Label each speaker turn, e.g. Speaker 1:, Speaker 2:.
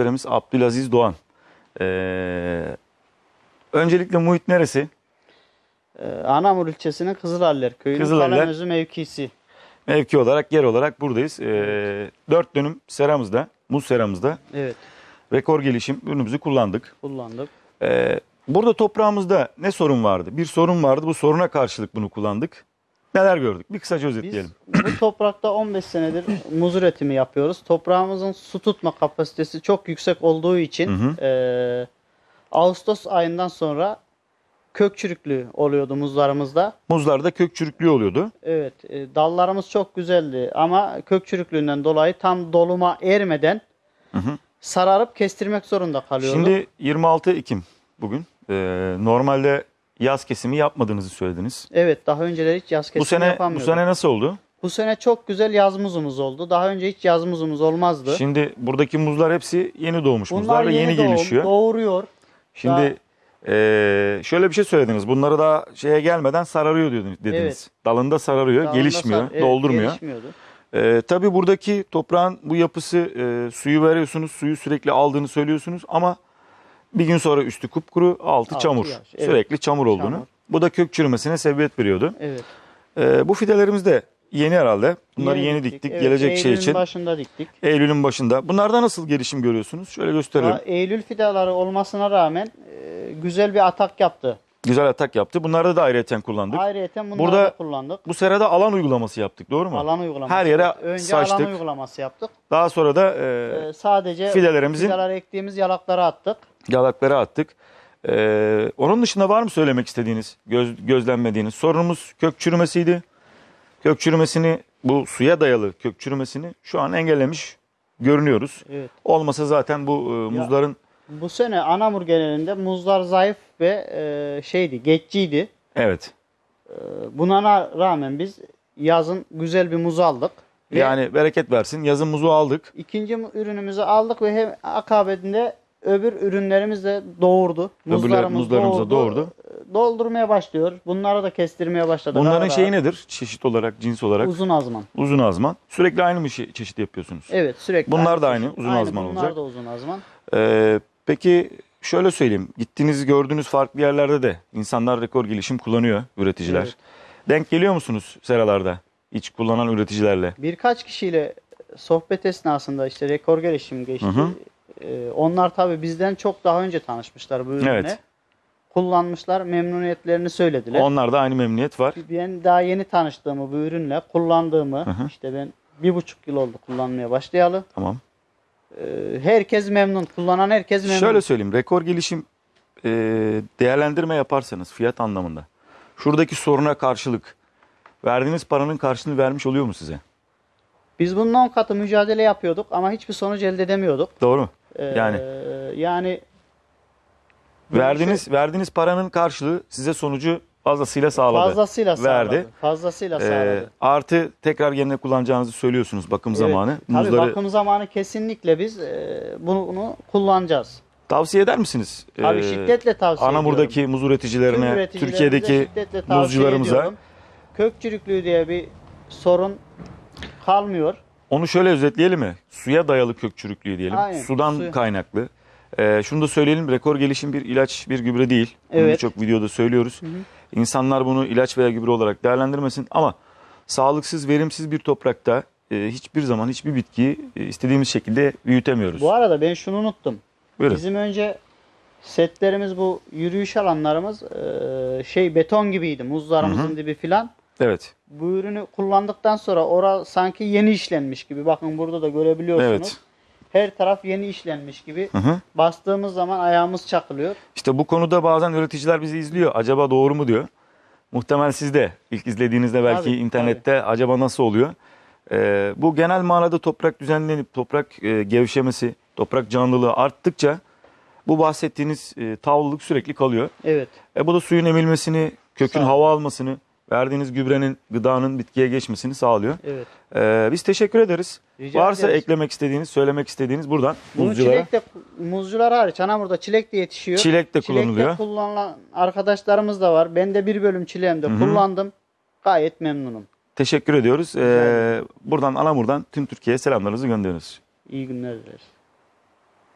Speaker 1: Muhteremiz Abdülaziz Doğan. Ee, öncelikle muhit neresi?
Speaker 2: Ee, Anamur ilçesinin Kızılaller köyünün
Speaker 1: Kızılaller.
Speaker 2: Kalemözü mevkisi.
Speaker 1: Mevki olarak, yer olarak buradayız. Ee, 4 dönüm seramızda, muz seramızda
Speaker 2: Evet
Speaker 1: rekor gelişim ürünümüzü kullandık.
Speaker 2: kullandık.
Speaker 1: Ee, burada toprağımızda ne sorun vardı? Bir sorun vardı. Bu soruna karşılık bunu kullandık. Neler gördük? Bir kısaca
Speaker 2: Biz
Speaker 1: özetleyelim.
Speaker 2: bu toprakta 15 senedir muz üretimi yapıyoruz. Toprağımızın su tutma kapasitesi çok yüksek olduğu için
Speaker 1: Hı
Speaker 2: eee, Ağustos ayından sonra kök çürüklüğü oluyordu muzlarımızda.
Speaker 1: Muzlarda kök çürüklüğü oluyordu.
Speaker 2: Evet e, dallarımız çok güzeldi ama kök çürüklüğünden dolayı tam doluma ermeden
Speaker 1: Hı hı.
Speaker 2: sararıp kestirmek zorunda kalıyorduk.
Speaker 1: Şimdi 26 Ekim bugün. Ee, normalde yaz kesimi yapmadığınızı söylediniz.
Speaker 2: Evet daha önceleri hiç yaz kesimi
Speaker 1: Bu sene bu sene nasıl oldu?
Speaker 2: Bu sene çok güzel yaz muzumuz oldu. Daha önce hiç yaz muzumuz olmazdı.
Speaker 1: Şimdi buradaki muzlar hepsi yeni doğmuş
Speaker 2: Bunlar
Speaker 1: muzlar ve yeni,
Speaker 2: doğum,
Speaker 1: gelişiyor.
Speaker 2: Doğuruyor.
Speaker 1: Şimdi eee, şöyle bir şey söylediniz. Bunları daha şeye gelmeden sararıyor dediniz.
Speaker 2: Evet.
Speaker 1: Dalında sararıyor,
Speaker 2: Dalında
Speaker 1: gelişmiyor,
Speaker 2: sar- evet,
Speaker 1: doldurmuyor.
Speaker 2: Gelişmiyordu.
Speaker 1: Eee tabii buradaki toprağın bu yapısı eee, suyu veriyorsunuz, suyu sürekli aldığını söylüyorsunuz ama bir gün sonra üstü kupkuru, altı,
Speaker 2: Altı
Speaker 1: çamur.
Speaker 2: yaş, evet.
Speaker 1: Sürekli çamur olduğunu.
Speaker 2: Çamur.
Speaker 1: Bu da kök çürümesine sebebiyet veriyordu.
Speaker 2: Evet.
Speaker 1: Eee, bu fidelerimiz de yeni herhalde. Bunları yeni, diktik.
Speaker 2: Evet,
Speaker 1: Gelecek şey
Speaker 2: Eylül'ün
Speaker 1: için.
Speaker 2: başında diktik.
Speaker 1: Eylül'ün başında. Bunlarda nasıl gelişim görüyorsunuz? Şöyle gösterelim.
Speaker 2: Daha Eylül fidaları olmasına rağmen e, güzel bir atak yaptı.
Speaker 1: Güzel atak yaptı. Bunlarda da ayrıyeten kullandık.
Speaker 2: Ayrıca bunları
Speaker 1: Burada-
Speaker 2: da kullandık.
Speaker 1: Bu serada alan uygulaması yaptık doğru mu?
Speaker 2: Alan uygulaması.
Speaker 1: Her yere
Speaker 2: yaptık. Önce
Speaker 1: saçtık.
Speaker 2: alan uygulaması yaptık.
Speaker 1: Daha sonra da e,
Speaker 2: Ee, sadece
Speaker 1: fidelerimizin-
Speaker 2: fideleri ektiğimiz yalaklara attık.
Speaker 1: yalaklara attık. E, onun dışında var mı söylemek istediğiniz, göz, gözlenmediğiniz? Sorunumuz kök çürümesiydi. Kök çürümesini, bu suya dayalı kök çürümesini şu an engellemiş görünüyoruz.
Speaker 2: Evet.
Speaker 1: Olmasa zaten bu e, muzların
Speaker 2: Bu sene Anamur genelinde muzlar zayıf ve e, şeydi, geçiciydi.
Speaker 1: evet
Speaker 2: E, Buna na- rağmen biz yazın güzel bir muz aldık. Ve
Speaker 1: yani bereket versin. Yazın muzu aldık.
Speaker 2: ikinci ürünümüzü aldık ve hem akabinde öbür ürünlerimiz de doğurdu.
Speaker 1: Muzlarımız da doğurdu.
Speaker 2: E, Doldurmaya başlıyor. Bunları da kestirmeye başladık.
Speaker 1: Bunların
Speaker 2: Ara
Speaker 1: şeyi nedir? Çeşit olarak, cins olarak.
Speaker 2: Uzun azman.
Speaker 1: Uzun azman. Sürekli aynı mı şey- çeşit yapıyorsunuz?
Speaker 2: Evet sürekli.
Speaker 1: Bunlar da aynı, uzun
Speaker 2: Aynı,
Speaker 1: azman
Speaker 2: bunlar
Speaker 1: olacak.
Speaker 2: da uzun azman.
Speaker 1: Ee, peki şöyle söyleyeyim. Gittiğiniz gördüğünüz farklı yerlerde de insanlar rekor gelişim kullanıyor üreticiler.
Speaker 2: Evet.
Speaker 1: Denk geliyor musunuz seralarda? Hiç kullanan üreticilerle.
Speaker 2: Birkaç kişiyle sohbet esnasında işte rekor gelişim geçti.
Speaker 1: Hı hı.
Speaker 2: Ee, onlar tabii bizden çok daha önce tanışmışlar bu ürünle.
Speaker 1: Evet.
Speaker 2: Kullanmışlar, memnuniyetlerini söylediler.
Speaker 1: Onlarda aynı memnuniyet var.
Speaker 2: Ben daha yeni tanıştığımı bu ürünle, kullandığımı,
Speaker 1: hı.
Speaker 2: işte ben bir buçuk yıl oldu kullanmaya başlayalı.
Speaker 1: Tamam.
Speaker 2: Ee, herkes memnun, kullanan herkes memnun.
Speaker 1: Şöyle söyleyeyim. Rekor gelişim e, değerlendirme yaparsanız fiyat anlamında. Şuradaki soruna karşılık verdiğiniz paranın karşılığını vermiş oluyor mu size?
Speaker 2: Biz bunun 10 katı mücadele yapıyorduk ama hiçbir sonuç elde edemiyorduk.
Speaker 1: Doğru mu?
Speaker 2: Ee,
Speaker 1: Yani.
Speaker 2: yani
Speaker 1: Verdiğiniz verdiğiniz paranın karşılığı size sonucu fazlasıyla sağladı.
Speaker 2: fazlasıyla sağladı.
Speaker 1: Verdi.
Speaker 2: Fazlasıyla
Speaker 1: Ee,
Speaker 2: sağladı.
Speaker 1: artı tekrar yerine kullanacağınızı söylüyorsunuz bakım
Speaker 2: Evet.
Speaker 1: zamanı.
Speaker 2: Tabii
Speaker 1: Muzları
Speaker 2: bakım zamanı kesinlikle biz e, bunu, bunu kullanacağız.
Speaker 1: tavsiye eder misiniz?
Speaker 2: Tabii
Speaker 1: Ee,
Speaker 2: şiddetle tavsiye
Speaker 1: Anamur'daki
Speaker 2: ediyorum.
Speaker 1: muz üreticilerine, Türkiye'deki muzcularımıza
Speaker 2: ediyorum. Kök çürüklüğü diye bir sorun kalmıyor.
Speaker 1: onu şöyle özetleyelim mi? Suya dayalı kök çürüklüğü diyelim.
Speaker 2: Aynen,
Speaker 1: Sudan
Speaker 2: suya.
Speaker 1: kaynaklı. Ee, şunu da söyleyelim rekor gelişim bir ilaç bir gübre değil.
Speaker 2: Evet.
Speaker 1: birçok videoda söylüyoruz. İnsanlar bunu ilaç veya gübre olarak değerlendirmesin ama sağlıksız, verimsiz bir toprakta e, hiçbir zaman hiçbir bitkiyi e, istediğimiz şekilde büyütemiyoruz.
Speaker 2: Bu arada ben şunu unuttum.
Speaker 1: Buyurun.
Speaker 2: Bizim önce setlerimiz bu yürüyüş alanlarımız e, şey beton gibiydi. Muzlarımızın dibi filan.
Speaker 1: Evet.
Speaker 2: Bu ürünü kullandıktan sonra ora sanki yeni işlenmiş gibi. Bakın burada da görebiliyorsunuz.
Speaker 1: Evet.
Speaker 2: Her taraf yeni işlenmiş gibi.
Speaker 1: Hı hı.
Speaker 2: Bastığımız zaman ayağımız çakılıyor.
Speaker 1: İşte bu konuda bazen üreticiler bizi izliyor. Acaba doğru mu diyor. Muhtemel siz de ilk izlediğinizde belki
Speaker 2: Tabii,
Speaker 1: internette acaba nasıl oluyor? Ee, bu genel manada toprak düzenlenip toprak e, gevşemesi, toprak canlılığı arttıkça bu bahsettiğiniz e, tavlılık sürekli kalıyor.
Speaker 2: Evet.
Speaker 1: E, bu da suyun emilmesini, kökün hava almasını, verdiğiniz gübrenin, gıdanın bitkiye geçmesini sağlıyor.
Speaker 2: Evet.
Speaker 1: Ee, biz teşekkür ederiz.
Speaker 2: Rica
Speaker 1: Varsa
Speaker 2: ederiz.
Speaker 1: eklemek istediğiniz, söylemek istediğiniz buradan
Speaker 2: Bunu
Speaker 1: muzculara.
Speaker 2: çilek de muzcular hariç Anamur'da çilek de yetişiyor.
Speaker 1: Çilek de
Speaker 2: Çilekte
Speaker 1: kullanılıyor.
Speaker 2: kullanılan arkadaşlarımız da var. Ben de bir bölüm çileğimde kullandım. Gayet memnunum.
Speaker 1: Teşekkür ediyoruz. Ee, buradan Anamur'dan tüm Türkiye'ye selamlarınızı gönderiyoruz.
Speaker 2: İyi günler dileriz.